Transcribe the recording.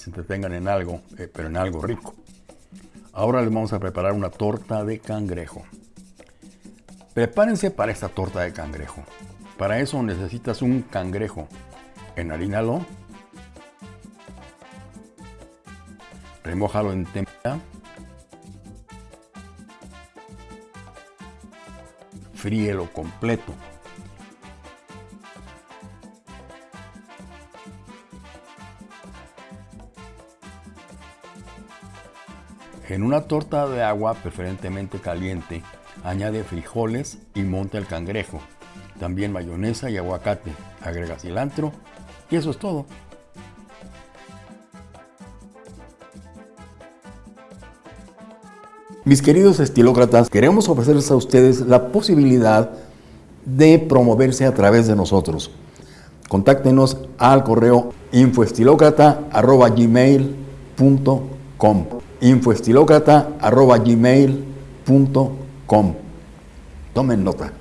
se entretengan en algo, eh, pero en algo rico. Ahora les vamos a preparar una torta de cangrejo. Prepárense para esta torta de cangrejo. Para eso necesitas un cangrejo. Enharínalo. Remójalo en tempera. Fríelo completo. En una torta de agua preferentemente caliente, añade frijoles y monta el cangrejo. También mayonesa y aguacate. Agrega cilantro y eso es todo. Mis queridos estilócratas, queremos ofrecerles a ustedes la posibilidad de promoverse a través de nosotros. Contáctenos al correo infoestilócrata.gmail.com infoestilócrata.gmail.com Tomen nota.